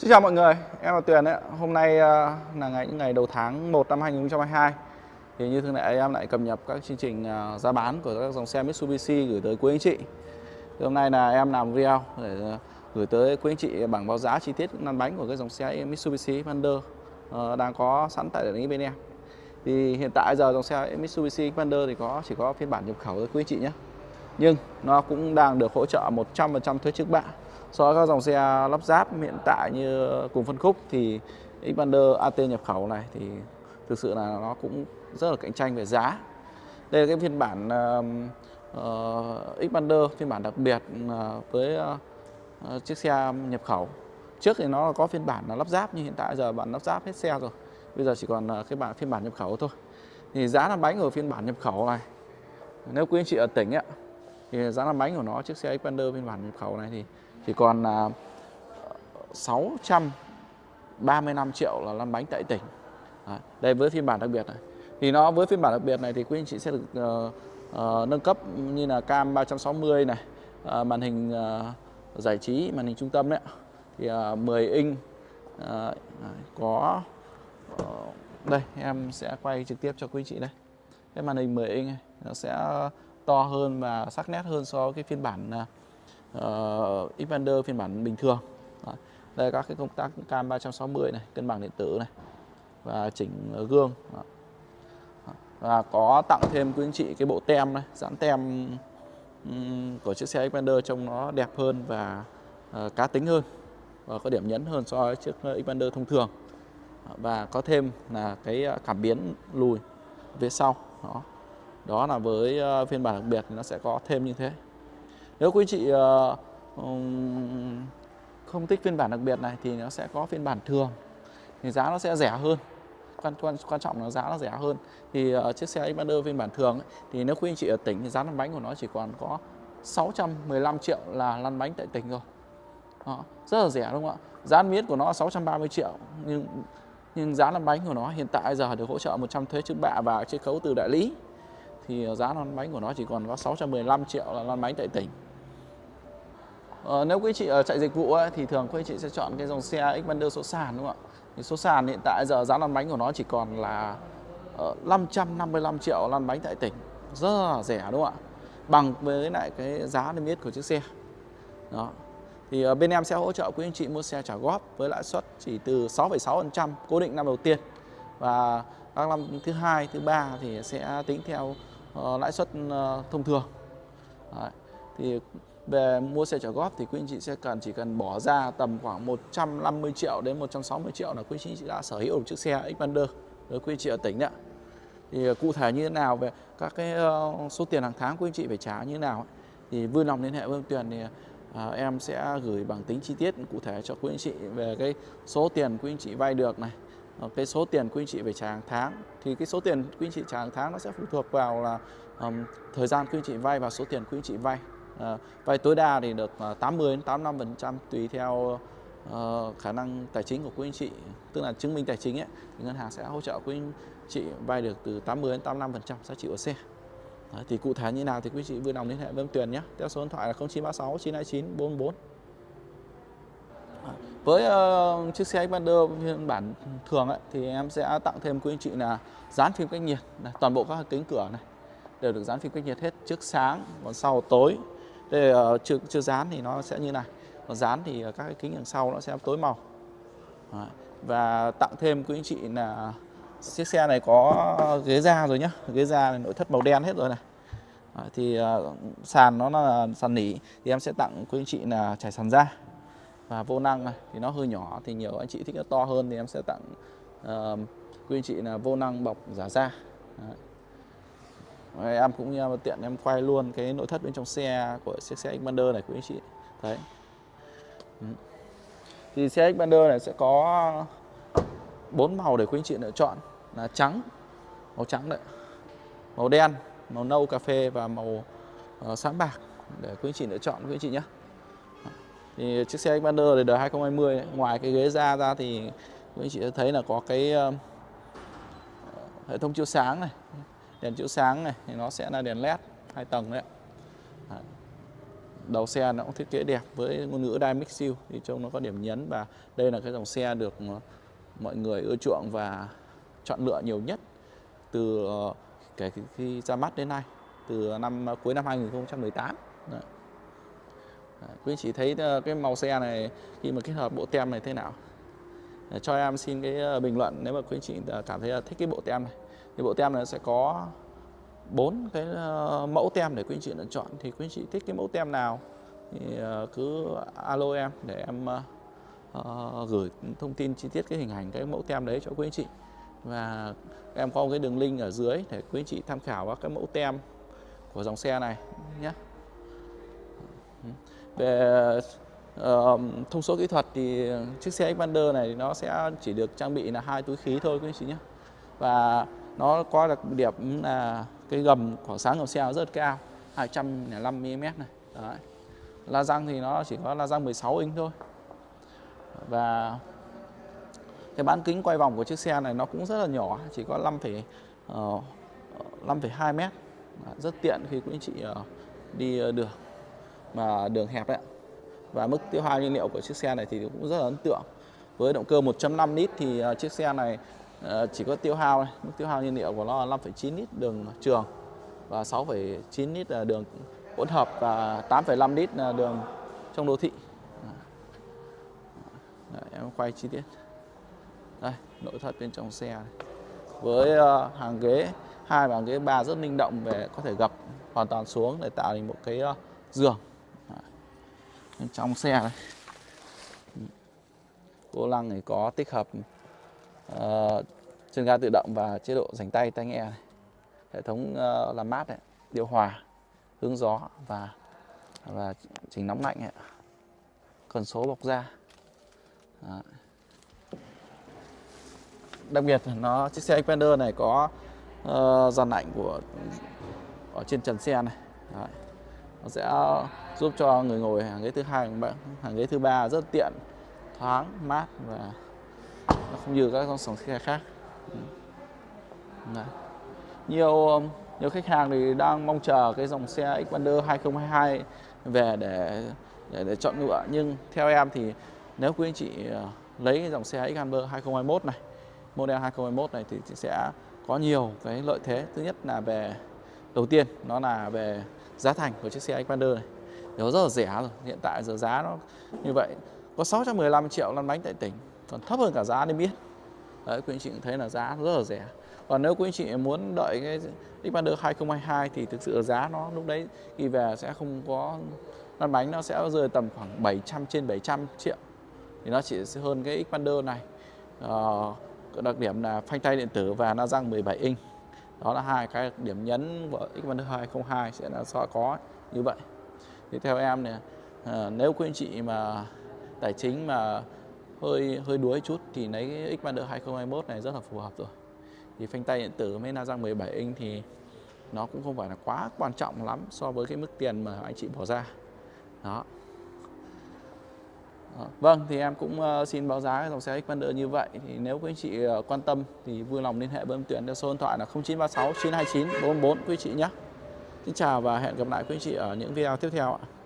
Xin chào mọi người, em là Tuyền đấy. Hôm nay ờ, là ngày những ngày đầu tháng 1 năm 2022. Thì như thường lệ em lại cập nhật các chương trình ờ, giá bán của các dòng xe Mitsubishi gửi tới quý anh chị. Thì hôm nay là em làm video để ờ, gửi tới quý anh chị bảng báo giá chi tiết lăn bánh của các dòng xe Mitsubishi Xpander đang có sẵn tại đại lý bên em. Thì hiện tại giờ dòng xe Mitsubishi Xpander thì có chỉ có phiên bản nhập khẩu tới quý anh chị nhé. Nhưng nó cũng đang được hỗ trợ 100% thuế trước bạ so với các dòng xe lắp ráp hiện tại như cùng phân khúc thì Xpander AT nhập khẩu này thì thực sự là nó cũng rất là cạnh tranh về giá. Đây là cái phiên bản uh, uh, Xpander phiên bản đặc biệt uh, với uh, chiếc xe nhập khẩu. Trước thì nó có phiên bản là lắp ráp nhưng hiện tại giờ bạn lắp ráp hết xe rồi. Bây giờ chỉ còn cái bản phiên bản nhập khẩu thôi. Thì giá làm bánh ở phiên bản nhập khẩu này nếu quý anh chị ở tỉnh ấy, thì giá làm bánh của nó chiếc xe Xpander phiên bản nhập khẩu này thì chỉ còn là 635 triệu là lăn bánh tại tỉnh. Đấy, đây với phiên bản đặc biệt này. Thì nó với phiên bản đặc biệt này thì quý anh chị sẽ được uh, uh, nâng cấp như là cam 360 này uh, màn hình uh, giải trí màn hình trung tâm đấy thì uh, 10 inch uh, có uh, đây em sẽ quay trực tiếp cho quý anh chị đây. Cái màn hình 10 inch này nó sẽ to hơn và sắc nét hơn so với cái phiên bản uh, uh, Xpander phiên bản bình thường. Đó. đây là các cái công tác cam 360 này cân bằng điện tử này và chỉnh gương. Đó. và có tặng thêm quý anh chị cái bộ tem này dán tem um, của chiếc xe Xpander trông nó đẹp hơn và uh, cá tính hơn và có điểm nhấn hơn so với chiếc Xpander thông thường. Và có thêm là cái ờ, cảm biến lùi phía sau. Đó. Đó là với phiên bản đặc biệt thì nó sẽ có thêm như thế nếu quý chị uh, không thích phiên bản đặc biệt này thì nó sẽ có phiên bản thường. Thì giá nó sẽ rẻ hơn. Quan quan quan trọng là giá nó rẻ hơn. Thì uh, chiếc xe Xpander phiên bản thường ấy, thì nếu quý anh chị ở tỉnh thì giá lăn bánh của nó chỉ còn có 615 triệu là lăn bánh tại tỉnh rồi. Đó, rất là rẻ đúng không ạ? Giá miết của nó là 630 triệu nhưng nhưng giá lăn bánh của nó hiện tại giờ được hỗ trợ 100 thuế trước bạ và chiết khấu từ đại lý. Thì ờ, giá lăn bánh của nó chỉ còn có 615 triệu là lăn bánh tại tỉnh. Ờ, nếu quý chị ở chạy dịch vụ ấy, thì thường quý chị sẽ chọn cái dòng xe Xpander số sàn đúng không ạ? Thì số sàn hiện tại giờ giá lăn bánh của nó chỉ còn là ờ, uh, 555 triệu lăn bánh tại tỉnh, rất là rẻ đúng không ạ? Bằng với lại cái giá niêm yết của chiếc xe. Đó. Thì uh, bên em sẽ hỗ trợ quý anh chị mua xe trả góp với lãi suất chỉ từ 6,6% cố định năm đầu tiên và các năm thứ hai, thứ ba thì sẽ tính theo uh, lãi suất uh, thông thường. Đấy. Thì về mua xe trả góp thì quý anh chị sẽ cần chỉ cần bỏ ra tầm khoảng 150 triệu đến 160 triệu là quý anh chị đã sở hữu một chiếc xe Xpander với quý anh chị ở tỉnh đấy thì ờ, cụ thể như thế nào về các cái ờ, số tiền hàng tháng quý anh chị phải trả như thế nào thì vui lòng liên hệ với Tuyền thì à, em sẽ gửi bằng tính chi tiết cụ thể cho quý anh chị về cái số tiền quý anh chị vay được này cái số tiền quý anh chị phải trả hàng tháng. Thì cái số tiền quý anh chị trả hàng tháng nó sẽ phụ thuộc vào là um, thời gian quý anh chị vay và số tiền quý anh chị vay. Ờ, vay tối đa thì được ờ, 80 đến 85% tùy theo uh, khả năng tài chính của quý anh chị. Tức là chứng minh tài chính ấy thì ngân hàng sẽ hỗ trợ quý anh chị vay được từ 80 đến 85% giá trị của xe Đấy, thì cụ thể như nào thì quý chị vui lòng liên hệ với Tuyền nhé. Theo số điện thoại là 0936 929 44 với uh, chiếc xe Xpander phiên bản thường ấy, thì em sẽ tặng thêm quý anh chị là dán phim cách nhiệt này, toàn bộ các kính cửa này đều được dán phim cách nhiệt hết trước sáng còn sau tối đây là ờ, chưa chưa dán thì nó sẽ như này. Còn dán thì ờ, các cái kính đằng sau nó sẽ tối màu. Đấy. và tặng thêm quý anh chị là chiếc xe này có ghế da rồi nhá. Ghế da này nội thất màu đen hết rồi này. Đấy, thì uh, sàn nó là sàn nỉ. Thì em sẽ tặng quý anh chị là trải sàn da. Và vô năng này thì nó hơi nhỏ thì nhiều anh chị thích nó to hơn thì em sẽ tặng uh, quý anh chị là vô năng bọc giả da. Đấy em cũng tiện em quay luôn cái nội thất bên trong xe của chiếc xe Xpander này quý anh chị. Đấy. Thì xe Xpander này sẽ có bốn màu để quý anh chị lựa chọn. Là trắng màu trắng đấy màu đen màu nâu cà phê và màu uh, sáng bạc để quý anh chị lựa chọn quý anh chị nhé. Thì chiếc xe Xpander này đời 2020 ấy, ngoài cái ghế da ra thì quý anh chị thấy là có cái uh, hệ thống chiếu sáng này đèn chiếu sáng này thì nó sẽ là đèn led hai tầng đấy đầu xe nó cũng thiết kế đẹp với ngôn ngữ Dynamic Seal thì trông nó có điểm nhấn và đây là cái dòng xe được ờ, mọi người ưa chuộng và chọn lựa nhiều nhất từ ờ, kể khi ra mắt đến nay từ năm ờ, cuối năm 2018 Đấy. Đấy, quý chị thấy ờ, cái màu xe này khi mà kết hợp bộ tem này thế nào? Để cho em xin cái bình luận nếu mà quý chị cảm thấy thích cái bộ tem này thì bộ tem này sẽ có bốn cái ờ, mẫu tem để quý anh chị lựa chọn. Thì quý anh chị thích cái mẫu tem nào thì ờ, cứ alo em để em uh, gửi thông tin chi tiết cái hình ảnh cái mẫu tem đấy cho quý anh chị. Và em có một cái đường link ở dưới để quý anh chị tham khảo các cái mẫu tem của dòng xe này nhé. Về uh, thông số kỹ thuật thì chiếc xe Xpander này nó sẽ chỉ được trang bị là hai túi khí thôi quý anh chị nhé. Và nó có đặc điểm là cái gầm khoảng sáng gầm xe rất cao 205 mm này. Đấy. la răng thì nó chỉ có la răng 16 inch thôi. Và cái bán kính quay vòng của chiếc xe này nó cũng rất là nhỏ chỉ có 5, uh, 5,2 mét. Rất tiện khi quý anh chị uh, đi uh, đường mà đường hẹp đấy và mức tiêu hao nhiên liệu của chiếc xe này thì cũng rất là ấn tượng. Với động cơ 1.5 lít thì uh, chiếc xe này Ờ, chỉ có tiêu hao này. mức tiêu hao nhiên liệu của nó là 5,9 lít đường trường và 6,9 lít là đường hỗn hợp và 8,5 lít là đường trong đô thị. Ờ, đấy, em quay chi tiết. Đây nội thất bên trong xe này. với ờ, hàng ghế hai và hàng ghế ba rất linh động về có thể gập hoàn toàn xuống để tạo thành một cái giường. Bên trong xe này. Vô lăng này có tích hợp uh, chân ga tự động và chế độ dành tay tai nghe này hệ thống uh, làm mát này điều hòa hướng gió và và chỉnh nóng lạnh này. cần số bọc da Đó. đặc biệt nó chiếc xe Xpander này có uh, dàn lạnh của ở trên trần xe này Đó. nó sẽ giúp cho người ngồi hàng ghế thứ hai hàng ghế thứ ba rất tiện thoáng mát và nó không như các dòng xe khác. Ừ. Đấy. nhiều um, nhiều khách hàng thì đang mong chờ cái dòng xe Xpander 2022 về để để, để chọn lựa nhưng theo em thì nếu quý anh chị ờ, lấy cái dòng xe Xpander 2021 này model 2021 này thì sẽ có nhiều cái lợi thế. Thứ nhất là về đầu tiên nó là về giá thành của chiếc xe Xpander này. Nó rất là rẻ rồi hiện tại giờ giá nó như vậy. Có 615 triệu lăn bánh tại tỉnh còn thấp hơn cả giá niêm biết. Đấy quý anh chị cũng thấy là giá rất là rẻ. Còn nếu quý anh chị muốn đợi cái Xpander 2022 thì thực sự giá nó lúc đấy khi về sẽ không có lăn bánh nó sẽ rơi tầm khoảng 700 trên 700 triệu. Thì nó chỉ hơn cái Xpander này. Uh, đặc điểm là phanh tay điện tử và na răng 17 inch. Đó là hai cái điểm nhấn của Xpander 202 sẽ là so có như vậy. Thì theo em này à, ờ, nếu quý anh chị mà tài chính mà hơi hơi đuối chút thì lấy cái Xpander 2021 này rất là phù hợp rồi thì phanh tay điện tử với na răng 17 inch thì nó cũng không phải là quá quan trọng lắm so với cái mức tiền mà anh chị bỏ ra đó vâng, thì em cũng ờ, xin báo giá dòng xe Xpander như vậy. Thì nếu quý anh chị ờ, quan tâm thì vui lòng liên hệ với em Tuyển theo số điện thoại là 0936 929 444 quý chị nhé. Xin chào và hẹn gặp lại quý anh chị ở những video tiếp theo ạ.